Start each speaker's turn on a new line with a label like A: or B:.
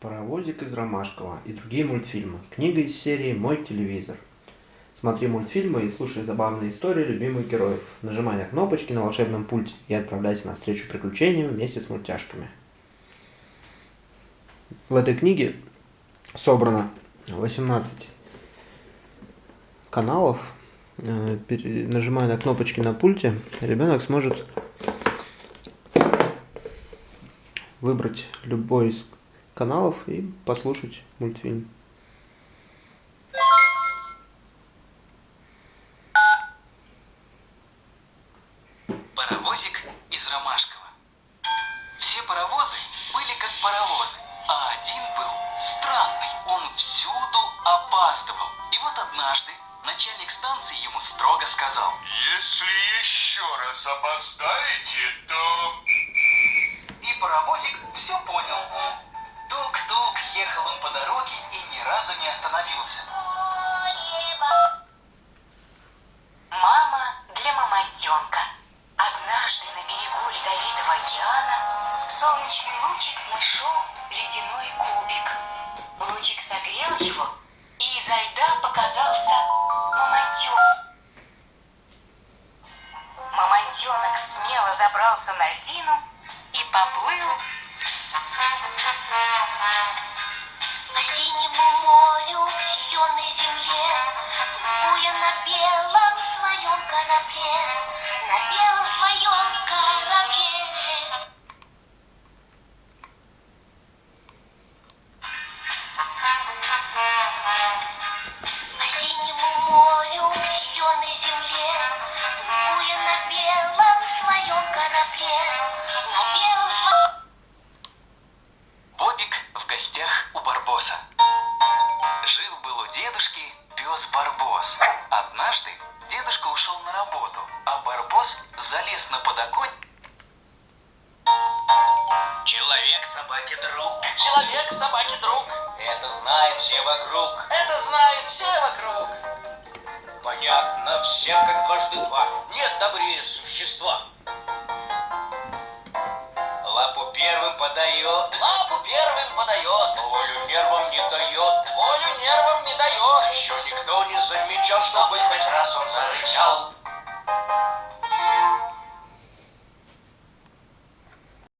A: Паровозик из Ромашкова и другие мультфильмы. Книга из серии «Мой телевизор». Смотри мультфильмы и слушай забавные истории любимых героев. Нажимай на кнопочки на волшебном пульте и отправляйся на встречу приключениям вместе с мультяшками. В этой книге собрано 18 каналов. Э, нажимая на кнопочки на пульте, ребенок сможет выбрать любой из каналов и послушать мультфильм.
B: Паровозик из Ромашкова. Все паровозы были как паровозы, а один был странный. Он всюду опаздывал. И вот однажды начальник станции ему строго сказал.
C: Если еще раз
B: опоздаете, дороге и ни разу не остановился.
D: Мама для мамонтенка. Однажды на берегу ледовитого океана солнечный лучик нашел ледяной кубик. Лучик согрел его, и изо льда показался мамонтенок. Мамонтенок смело забрался на льдину и поплыл
E: На белом своем корабле, На
F: собаки друг. Человек собаки друг. Это знает все вокруг. Это знает все вокруг. Понятно всем, как дважды два. Нет добрее существа. Лапу первым подает. Лапу первым подает. Волю первым не дает.